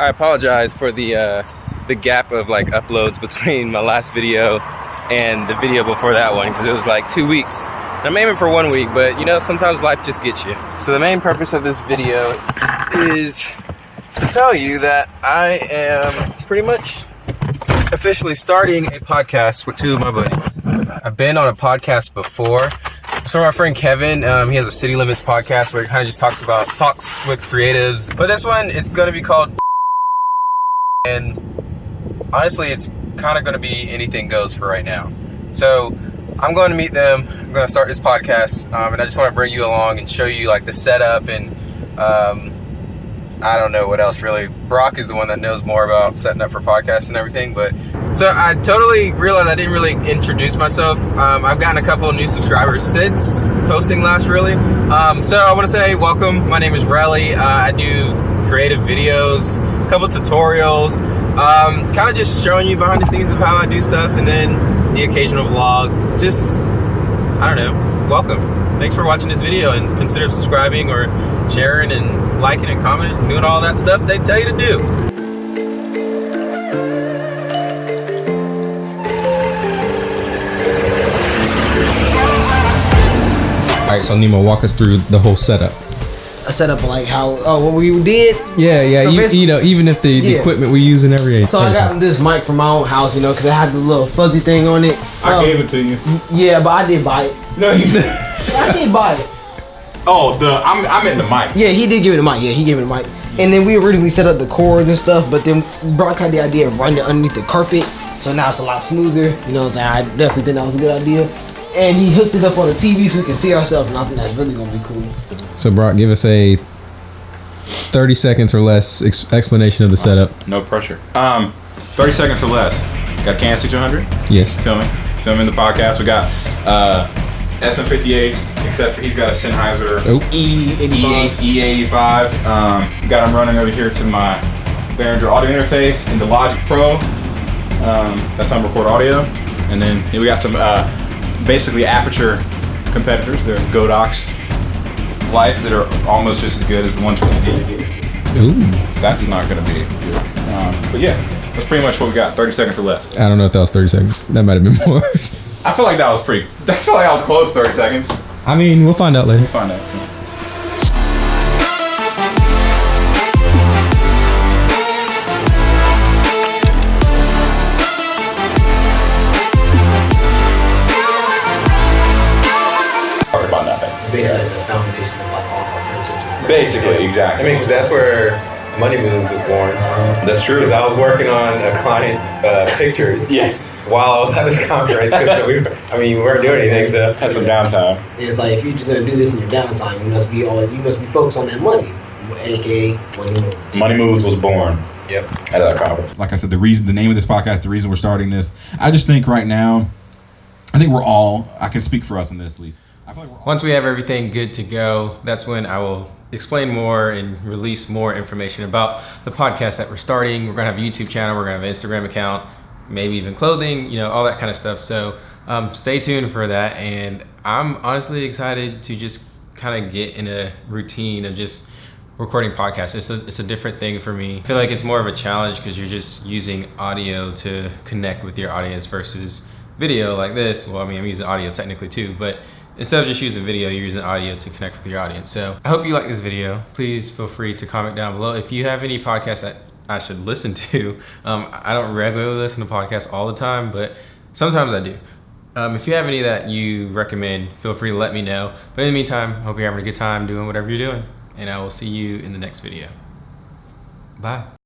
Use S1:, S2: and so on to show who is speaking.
S1: I apologize for the uh, the gap of like uploads between my last video and the video before that one because it was like two weeks. I'm aiming for one week, but you know, sometimes life just gets you. So the main purpose of this video is to tell you that I am pretty much officially starting a podcast with two of my buddies. I've been on a podcast before. From my friend Kevin. Um, he has a City Limits podcast where he kind of just talks about talks with creatives. But this one is going to be called and honestly, it's kind of going to be anything goes for right now. So I'm going to meet them. I'm going to start this podcast, um, and I just want to bring you along and show you like the setup and um, I don't know what else really. Brock is the one that knows more about setting up for podcasts and everything. But so I totally realized I didn't really introduce myself. Um, I've gotten a couple new subscribers since posting last, really. Um, so I want to say welcome. My name is Riley. Uh, I do creative videos, a couple tutorials, um, kind of just showing you behind the scenes of how I do stuff, and then the occasional vlog. Just I don't know. Welcome. Thanks for watching this video and consider subscribing or sharing and liking and commenting and doing all that stuff they tell you to do.
S2: All right, so Nemo, walk us through the whole setup.
S3: a setup like how oh what we did.
S2: Yeah, yeah.
S3: So
S2: you, you know, even if the, the
S3: Yeah.
S2: equipment we use and everything.
S3: So I got this mic from my own house, you know, because it had the little fuzzy thing on it.
S4: I
S3: Um,
S4: gave it to you.
S3: Yeah, but I did buy it.
S4: No, you.
S3: I did buy it.
S4: oh, the I'm I'm in the mic.
S3: Yeah, he did give me the mic. Yeah, he gave me the mic. And then we originally set up the cords and stuff, but then Brock had the idea of running it underneath the carpet, so now it's a lot smoother. You know what I'm saying? I definitely think that was a good idea. And he hooked it up on the TV so we can see ourselves, and I think that's really gonna be cool.
S2: So Brock, give us a thirty seconds or less ex- explanation of the setup.
S4: No pressure. Um, 30 seconds or less. Got Can 200
S2: Yes.
S4: filming, filming the podcast. We got uh SM58s, except for he's got a Sennheiser
S2: Oh,
S3: E
S4: E8 E85. Um, got him running over here to my Behringer audio interface in the Logic Pro. Um, that's on record audio. And then we got some uh, basically Aputure competitors. They're Godox lights that are almost just as good as the ones from the
S2: ooh.
S4: That's not going to be good. Um, but yeah, that's pretty much what we got. 30 seconds or less.
S2: I don't know if that was thirty seconds. That might have been more.
S4: I feel like that was pretty. I feel like I was close. 30 seconds.
S2: I mean, we'll find out later.
S4: Find out. Talk about nothing.
S3: Basically, the foundation of like all our friendships. And
S4: Basically,
S1: I mean, because that's where Money Moves was born.
S4: That's true.
S1: Because I was working on a client's uh, pictures
S4: Yeah.
S1: While I was at this conference. 'cause we, I mean, we weren't doing anything, so
S4: Had some downtime.
S3: It's like if you're just gonna do this in your downtime, you must be all you must be focused on that money, aka money moves.
S4: Money Moves was born
S1: yep.
S4: at that conference.
S5: like I said, the reason, the name of this podcast, the reason we're starting this, I just think right now, I think we're all, I can speak for us in this at least. I feel like we're.
S6: Once we have everything good to go, that's when I will explain more and release more information about the podcast that we're starting. We're gonna have a YouTube channel, we're gonna have an Instagram account, maybe even clothing, you know, all that kind of stuff. So um, stay tuned for that. And I'm honestly excited to just kind of get in a routine of just recording podcasts. It's a, it's a different thing for me. I feel like it's more of a challenge because you're just using audio to connect with your audience versus video like this. Well, I mean, I'm using audio technically too, but instead of just using video, you're using audio to connect with your audience. So I hope you like this video. Please feel free to comment down below. If you have any podcasts that I should listen to, um, I don't regularly listen to podcasts all the time, but sometimes I do. Um, if you have any that you recommend, feel free to let me know. But in the meantime, hope you're having a good time doing whatever you're doing. And I will see you in the next video. Bye.